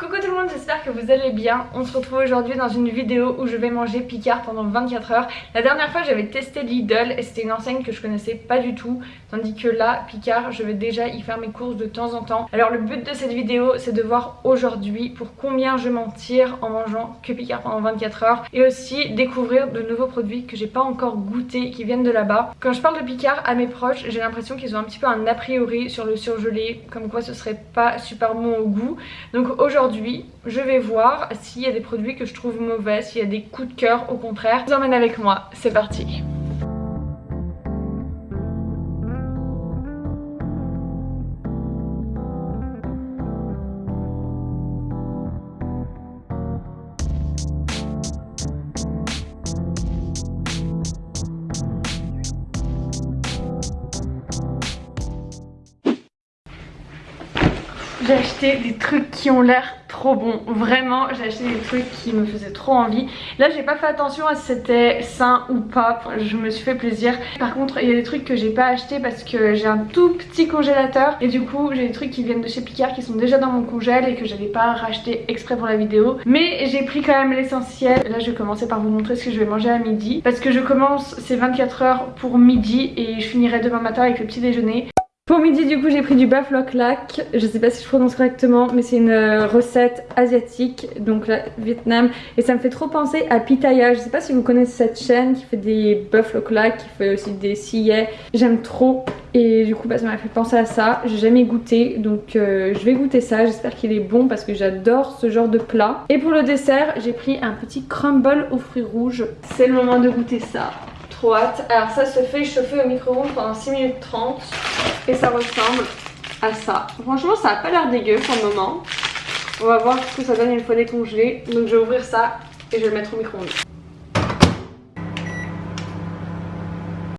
Coucou tout le monde, j'espère que vous allez bien. On se retrouve aujourd'hui dans une vidéo où je vais manger Picard pendant 24 heures. La dernière fois j'avais testé Lidl et c'était une enseigne que je connaissais pas du tout. Tandis que là, Picard, je vais déjà y faire mes courses de temps en temps. Alors le but de cette vidéo c'est de voir aujourd'hui pour combien je m'en tire en mangeant que Picard pendant 24 heures. Et aussi découvrir de nouveaux produits que j'ai pas encore goûté qui viennent de là-bas. Quand je parle de Picard à mes proches, j'ai l'impression qu'ils ont un petit peu un a priori sur le surgelé. Comme quoi ce serait pas super bon au goût. Donc aujourd'hui je vais voir s'il y a des produits que je trouve mauvais, s'il y a des coups de cœur, au contraire. Je vous emmène avec moi, c'est parti J'ai acheté des trucs qui ont l'air trop bons. Vraiment, j'ai acheté des trucs qui me faisaient trop envie. Là, j'ai pas fait attention à si c'était sain ou pas. je me suis fait plaisir. Par contre, il y a des trucs que j'ai pas acheté parce que j'ai un tout petit congélateur. Et du coup, j'ai des trucs qui viennent de chez Picard qui sont déjà dans mon congèle et que j'avais pas racheté exprès pour la vidéo. Mais j'ai pris quand même l'essentiel. Là, je vais commencer par vous montrer ce que je vais manger à midi. Parce que je commence ces 24 heures pour midi et je finirai demain matin avec le petit déjeuner. Pour midi du coup j'ai pris du bœuf lac, je sais pas si je prononce correctement mais c'est une euh, recette asiatique donc là Vietnam. Et ça me fait trop penser à Pitaya, je sais pas si vous connaissez cette chaîne qui fait des bœuf lac, qui fait aussi des sillets, j'aime trop. Et du coup bah, ça m'a fait penser à ça, j'ai jamais goûté donc euh, je vais goûter ça, j'espère qu'il est bon parce que j'adore ce genre de plat. Et pour le dessert j'ai pris un petit crumble aux fruits rouges, c'est le moment de goûter ça Alors ça se fait chauffer au micro-ondes pendant 6 minutes 30 et ça ressemble à ça. Franchement ça a pas l'air dégueu pour le moment. On va voir ce que ça donne une fois décongelé. Donc je vais ouvrir ça et je vais le mettre au micro-ondes.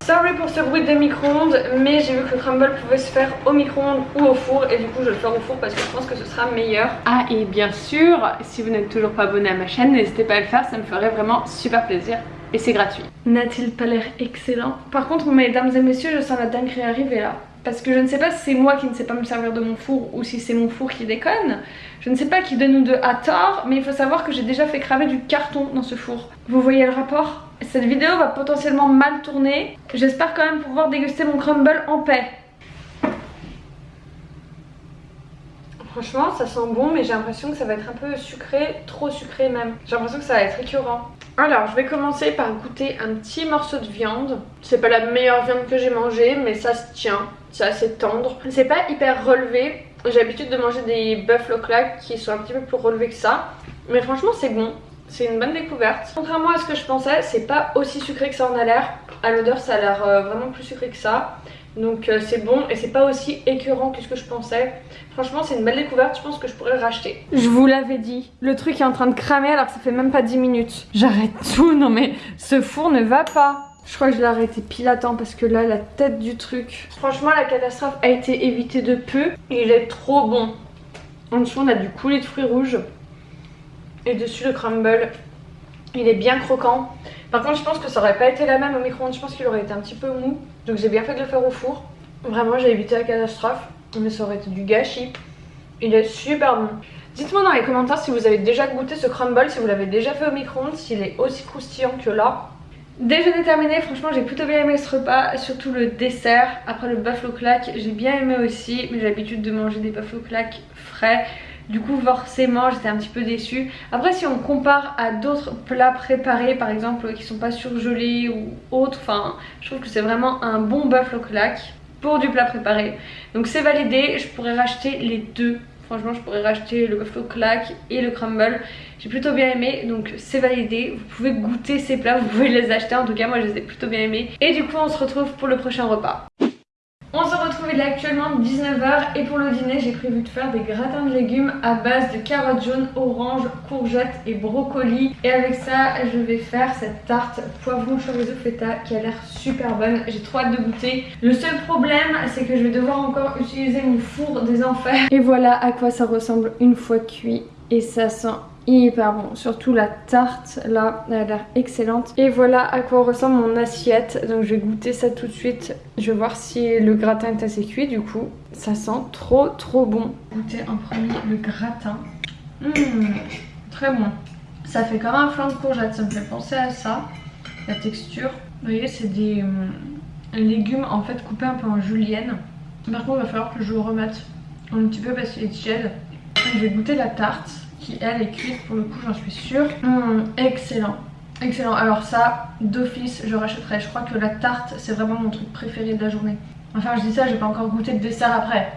Sorry pour ce bruit de micro-ondes, mais j'ai vu que le crumble pouvait se faire au micro-ondes ou au four et du coup je vais le faire au four parce que je pense que ce sera meilleur. Ah et bien sûr, si vous n'êtes toujours pas abonné à ma chaîne, n'hésitez pas à le faire, ça me ferait vraiment super plaisir et c'est gratuit. N'a-t-il pas l'air excellent? Par contre, mesdames et messieurs, je sens la dinguerie arriver là. Parce que je ne sais pas si c'est moi qui ne sais pas me servir de mon four ou si c'est mon four qui déconne. Je ne sais pas qui de nous deux a tort, mais il faut savoir que j'ai déjà fait cramer du carton dans ce four. Vous voyez le rapport? Cette vidéo va potentiellement mal tourner. J'espère quand même pouvoir déguster mon crumble en paix. Franchement, ça sent bon, mais j'ai l'impression que ça va être un peu sucré, trop sucré même. J'ai l'impression que ça va être écœurant. Alors, je vais commencer par goûter un petit morceau de viande. C'est pas la meilleure viande que j'ai mangée, mais ça se tient. C'est assez tendre. C'est pas hyper relevé. J'ai l'habitude de manger des buffalo claques qui sont un petit peu plus relevés que ça. Mais franchement, c'est bon. C'est une bonne découverte. Contrairement à ce que je pensais, c'est pas aussi sucré que ça en a l'air. À l'odeur, ça a l'air euh, vraiment plus sucré que ça. Donc euh, c'est bon et c'est pas aussi écœurant que ce que je pensais. Franchement c'est une belle découverte, je pense que je pourrais le racheter. Je vous l'avais dit, le truc est en train de cramer alors que ça fait même pas 10 minutes. J'arrête tout, non mais ce four ne va pas. Je crois que je l'ai arrêté pile à temps parce que là la tête du truc. Franchement la catastrophe a été évitée de peu il est trop bon. En dessous on a du coulis de fruits rouges et dessus le crumble. Il est bien croquant. Par contre je pense que ça aurait pas été la même au micro-ondes, je pense qu'il aurait été un petit peu mou. Donc j'ai bien fait de le faire au four. Vraiment j'ai évité la catastrophe. Mais ça aurait été du gâchis. Il est super bon. Dites-moi dans les commentaires si vous avez déjà goûté ce crumble, si vous l'avez déjà fait au micro-ondes, s'il est aussi croustillant que là. Déjeuner terminé, franchement j'ai plutôt bien aimé ce repas, surtout le dessert. Après le buffalo claque, j'ai bien aimé aussi, mais j'ai l'habitude de manger des buffalo claques frais. Du coup forcément j'étais un petit peu déçue. Après si on compare à d'autres plats préparés par exemple qui sont pas surgelés ou autres, enfin je trouve que c'est vraiment un bon bœuf claque pour du plat préparé. Donc c'est validé, je pourrais racheter les deux. Franchement je pourrais racheter le buffalo claque et le crumble. J'ai plutôt bien aimé donc c'est validé. Vous pouvez goûter ces plats, vous pouvez les acheter. En tout cas moi je les ai plutôt bien aimés. Et du coup on se retrouve pour le prochain repas. On se retrouve il est actuellement 19h et pour le dîner j'ai prévu de faire des gratins de légumes à base de carottes jaunes, oranges, courgettes et brocolis. Et avec ça je vais faire cette tarte poivron chorizo feta qui a l'air super bonne, j'ai trop hâte de goûter. Le seul problème c'est que je vais devoir encore utiliser mon four des enfers. Et voilà à quoi ça ressemble une fois cuit et ça sent hyper bon. Surtout la tarte là, elle a l'air excellente. Et voilà à quoi ressemble mon assiette. Donc je vais goûter ça tout de suite. Je vais voir si le gratin est assez cuit du coup. Ça sent trop trop bon. Goûter en premier le gratin. Mmh, très bon. Ça fait comme un flan de courgette, ça me fait penser à ça. La texture. Vous voyez, c'est des hum, légumes en fait coupés un peu en julienne. Par contre, il va falloir que je remette un petit peu parce qu'il est tiède. Je vais goûter la tarte qui elle est cuite pour le coup, j'en suis sûre. Mmh, excellent. Excellent. Alors ça, d'office, je rachèterai. Je crois que la tarte, c'est vraiment mon truc préféré de la journée. Enfin, je dis ça, j'ai pas encore goûté de dessert après.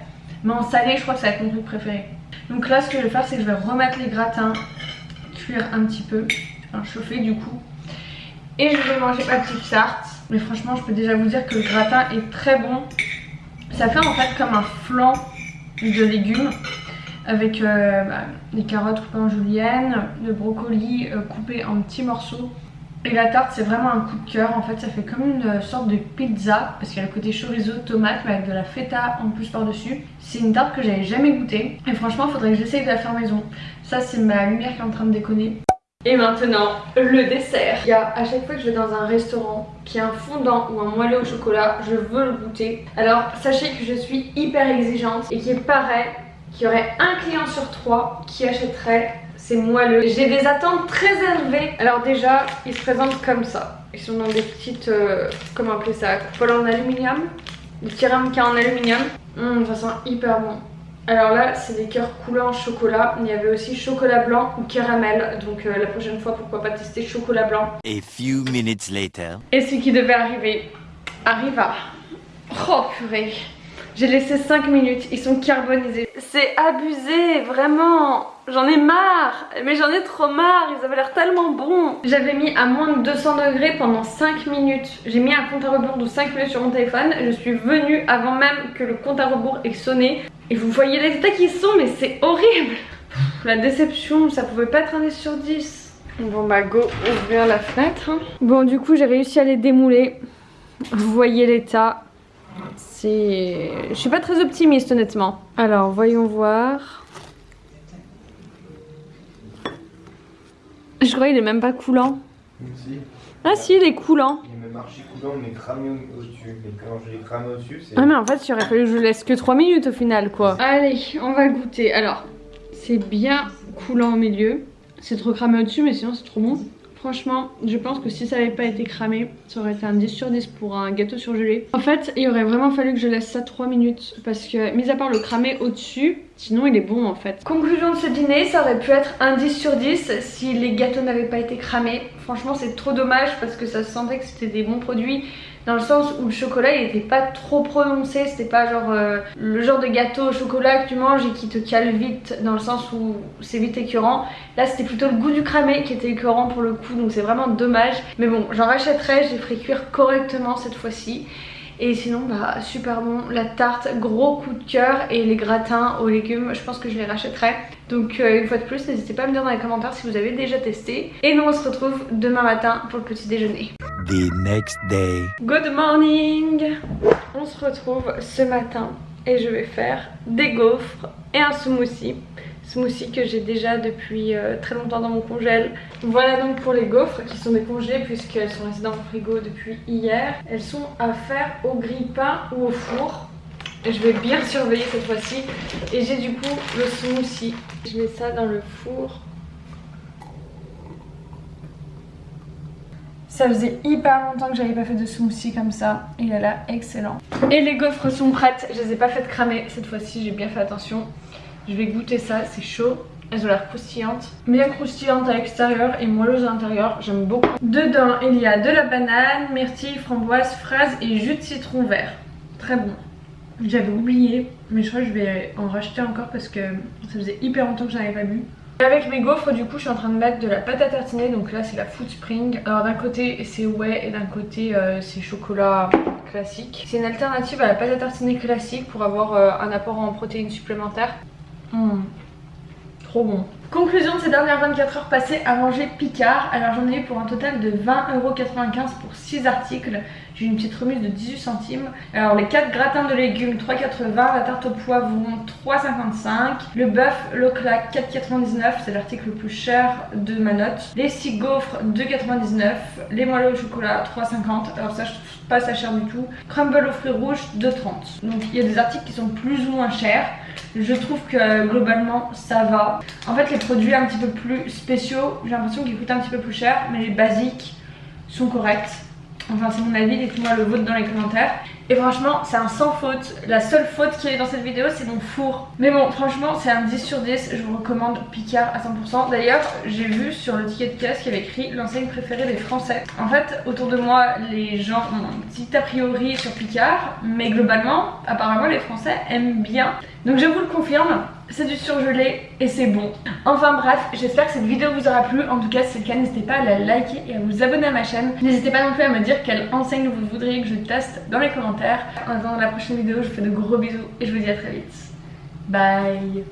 Mais en salé, je crois que ça va être mon truc préféré. Donc là, ce que je vais faire, c'est que je vais remettre les gratins, cuire un petit peu, enfin chauffer du coup. Et je vais manger ma petite tarte. Mais franchement, je peux déjà vous dire que le gratin est très bon. Ça fait en fait comme un flan de légumes avec euh, bah, les carottes coupées en julienne, le brocoli euh, coupé en petits morceaux. Et la tarte c'est vraiment un coup de cœur, en fait ça fait comme une sorte de pizza parce qu'il y a le côté chorizo, tomate mais avec de la feta en plus par dessus. C'est une tarte que j'avais jamais goûtée et franchement il faudrait que j'essaye de la faire maison. Ça c'est ma lumière qui est en train de déconner. Et maintenant, le dessert. Il y a à chaque fois que je vais dans un restaurant qui a un fondant ou un moelleux au chocolat, je veux le goûter. Alors sachez que je suis hyper exigeante et qu'il paraît qu'il y aurait un client sur trois qui achèterait ces moelleux. J'ai des attentes très élevées. Alors déjà, ils se présentent comme ça. Ils sont dans des petites, euh, comment appeler ça, coupoles en aluminium. Des petits ramequins en aluminium. Mmh, ça sent hyper bon. Alors là, c'est des cœurs coulants chocolat. Il y avait aussi chocolat blanc ou caramel. Donc euh, la prochaine fois, pourquoi pas tester chocolat blanc. A few minutes later. Et ce qui devait arriver arriva. Oh purée. J'ai laissé 5 minutes, ils sont carbonisés. C'est abusé, vraiment. J'en ai marre, mais j'en ai trop marre, ils avaient l'air tellement bons. J'avais mis à moins de 200 degrés pendant 5 minutes. J'ai mis un compte à rebours de 5 minutes sur mon téléphone. Je suis venue avant même que le compte à rebours ait sonné. Et vous voyez les états qui sont, mais c'est horrible. La déception, ça pouvait pas être un 10 sur 10. Bon bah go, ouvrir la fenêtre. Hein. Bon du coup j'ai réussi à les démouler. Vous voyez l'état. C'est... Je suis pas très optimiste honnêtement. Alors voyons voir. Je crois qu'il est même pas coulant. Si. Ah si, il est coulant. Il est même archi coulant, mais cramé au- au-dessus. Mais quand je l'ai cramé au-dessus, c'est. Ah mais en fait il aurait fallu que je laisse que 3 minutes au final quoi. Allez, on va goûter. Alors, c'est bien coulant au milieu. C'est trop cramé au-dessus mais sinon c'est trop bon. Franchement, je pense que si ça n'avait pas été cramé, ça aurait été un 10 sur 10 pour un gâteau surgelé. En fait, il aurait vraiment fallu que je laisse ça 3 minutes parce que, mis à part le cramer au-dessus, sinon il est bon en fait. Conclusion de ce dîner, ça aurait pu être un 10 sur 10 si les gâteaux n'avaient pas été cramés. Franchement, c'est trop dommage parce que ça se sentait que c'était des bons produits dans le sens où le chocolat il était pas trop prononcé, c'était pas genre euh, le genre de gâteau au chocolat que tu manges et qui te cale vite dans le sens où c'est vite écœurant. Là c'était plutôt le goût du cramé qui était écœurant pour le coup donc c'est vraiment dommage. Mais bon j'en rachèterai, j'ai ferai cuire correctement cette fois-ci. Et sinon bah super bon, la tarte gros coup de cœur et les gratins aux légumes je pense que je les rachèterai. Donc euh, une fois de plus n'hésitez pas à me dire dans les commentaires si vous avez déjà testé. Et nous on se retrouve demain matin pour le petit déjeuner. The next day. Good morning On se retrouve ce matin et je vais faire des gaufres et un smoothie. Smoothie que j'ai déjà depuis euh, très longtemps dans mon congèle. Voilà donc pour les gaufres qui sont décongelées puisqu'elles sont restées dans mon frigo depuis hier. Elles sont à faire au grille-pain ou au four. Je vais bien surveiller cette fois-ci. Et j'ai du coup le smoothie. Je mets ça dans le four. Ça faisait hyper longtemps que j'avais pas fait de smoothie comme ça. Il a l'air excellent. Et les gaufres sont prêtes. Je les ai pas faites cramer. Cette fois-ci, j'ai bien fait attention. Je vais goûter ça. C'est chaud. Elles ont l'air croustillantes. Bien croustillantes à l'extérieur et moelleuses à l'intérieur. J'aime beaucoup. Dedans, il y a de la banane, myrtille, framboise, fraise et jus de citron vert. Très bon. J'avais oublié, mais je crois que je vais en racheter encore parce que ça faisait hyper longtemps que j'en avais pas bu. Avec mes gaufres du coup je suis en train de mettre de la pâte à tartiner donc là c'est la Food Spring. Alors d'un côté c'est whey et d'un côté euh, c'est chocolat classique. C'est une alternative à la pâte à tartiner classique pour avoir euh, un apport en protéines supplémentaires. Mmh. Trop bon. Conclusion de ces dernières 24 heures passées à manger Picard. Alors j'en ai eu pour un total de 20,95€ pour 6 articles. J'ai une petite remise de 18 centimes. Alors les 4 gratins de légumes 3,80, la tarte au poivron 3,55, le bœuf Leclerc 4,99, c'est l'article le plus cher de ma note. Les 6 gaufres 2,99, les moelleux au chocolat 3,50, alors ça je trouve pas ça cher du tout. Crumble aux fruits rouges 2,30. Donc il y a des articles qui sont plus ou moins chers. Je trouve que globalement ça va. En fait les produits un petit peu plus spéciaux, j'ai l'impression qu'ils coûtent un petit peu plus cher, mais les basiques sont corrects. Enfin c'est mon avis, dites-moi le vôtre dans les commentaires. Et franchement c'est un sans faute. La seule faute qu'il y a dans cette vidéo c'est mon four. Mais bon franchement c'est un 10 sur 10. Je vous recommande Picard à 100%. D'ailleurs j'ai vu sur le ticket de caisse qu'il y avait écrit l'enseigne préférée des Français. En fait autour de moi les gens ont un petit a priori sur Picard. Mais globalement apparemment les Français aiment bien. Donc je vous le confirme c'est du surgelé et c'est bon. Enfin bref, j'espère que cette vidéo vous aura plu. En tout cas, si c'est le cas, n'hésitez pas à la liker et à vous abonner à ma chaîne. N'hésitez pas non plus à me dire quelle enseigne vous voudriez que je teste dans les En attendant la prochaine vidéo, je vous fais de gros bisous et je vous dis à très vite. Bye